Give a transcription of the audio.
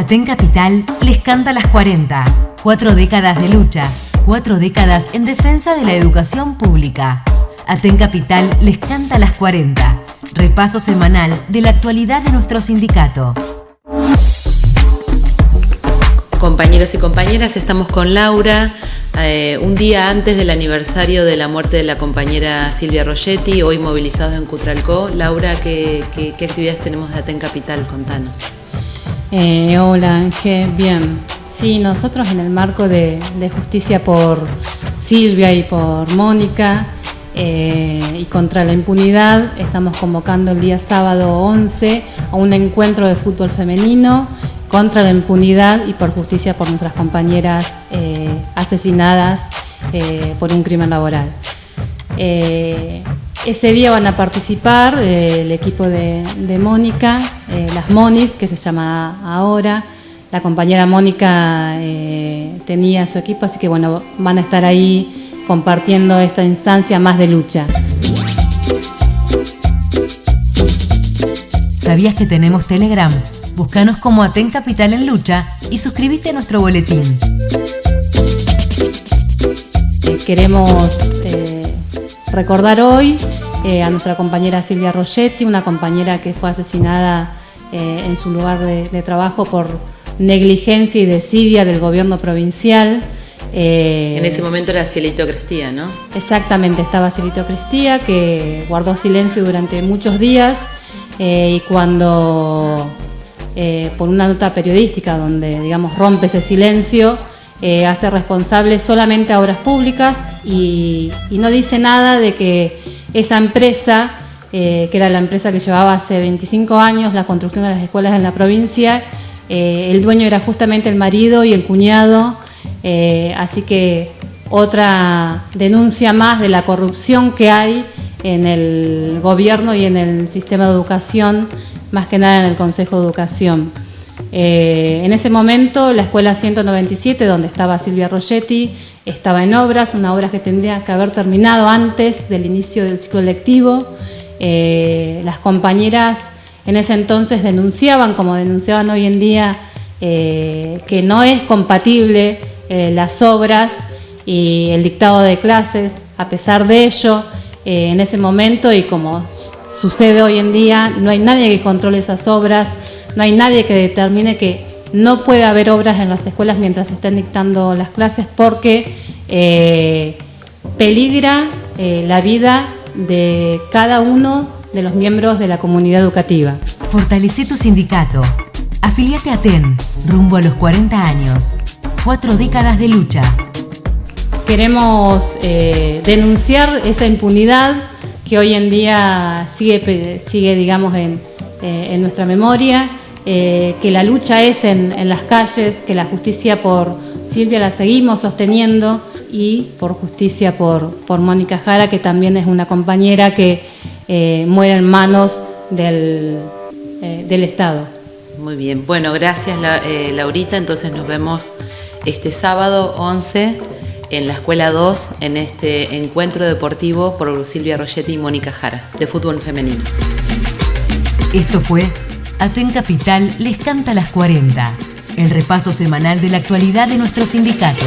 Aten Capital les canta las 40. Cuatro décadas de lucha, cuatro décadas en defensa de la educación pública. Aten Capital les canta las 40. Repaso semanal de la actualidad de nuestro sindicato. Compañeros y compañeras, estamos con Laura, eh, un día antes del aniversario de la muerte de la compañera Silvia Rogetti, hoy movilizados en Cutralcó. Laura, ¿qué, qué actividades tenemos de Aten Capital? Contanos. Eh, hola Ángel, bien. Sí, nosotros en el marco de, justicia por Silvia y por Mónica eh, y contra la impunidad, estamos convocando el día sábado 11 a un encuentro de fútbol femenino contra la impunidad y por justicia por nuestras compañeras eh, asesinadas por un crimen laboral. Ese día van a participar eh, el equipo de, Mónica, eh, las Monis, que se llama ahora. La compañera Mónica eh, tenía su equipo, así que bueno, van a estar ahí compartiendo esta instancia más de lucha. ¿Sabías que tenemos Telegram? Búscanos como Aten Capital en Lucha y suscríbete a nuestro boletín. queremos recordar hoy eh, a nuestra compañera Silvia Rogetti, una compañera que fue asesinada eh, en su lugar de, trabajo por negligencia y desidia del gobierno provincial. Eh, en ese momento era Cielito Crestía, ¿no? Exactamente, estaba Cielito Crestía, que guardó silencio durante muchos días y cuando, por una nota periodística donde, digamos, rompe ese silencio, hace responsable solamente a obras públicas y, y no dice nada de que esa empresa, eh, que era la empresa que llevaba hace 25 años la construcción de las escuelas en la provincia, eh, el dueño era justamente el marido y el cuñado, eh, así que otra denuncia más de la corrupción que hay en el gobierno y en el sistema de educación, más que nada en el Consejo de Educación. En ese momento la escuela 197, donde estaba Silvia Rogetti, estaba en obras, una obra que tendría que haber terminado antes del inicio del ciclo lectivo. Eh, las compañeras en ese entonces denunciaban, como denunciaban hoy en día, eh, que no es compatible eh, las obras y el dictado de clases. A pesar de ello, en ese momento y como sucede hoy en día, no hay nadie que controle esas obras, no hay nadie que determine que no puede haber obras en las escuelas mientras se estén dictando las clases porque eh, peligra eh, la vida de cada uno de los miembros de la comunidad educativa. Fortalece tu sindicato. Afiliate a TEN, rumbo a los 40 años. Cuatro décadas de lucha. Queremos eh, denunciar esa impunidad que hoy en día sigue, sigue digamos, en, en nuestra memoria eh, que la lucha es en, las calles, que la justicia por Silvia la seguimos sosteniendo y por justicia por, por Mónica Jara, que también es una compañera que eh, muere en manos del, eh, del, Estado. Muy bien, bueno, gracias Laurita, entonces nos vemos este sábado 11 en la Escuela 2 en este encuentro deportivo por Silvia Rogetti y Mónica Jara, de fútbol femenino. Esto fue Aten Capital les canta las 40, el repaso semanal de la actualidad de nuestro sindicato.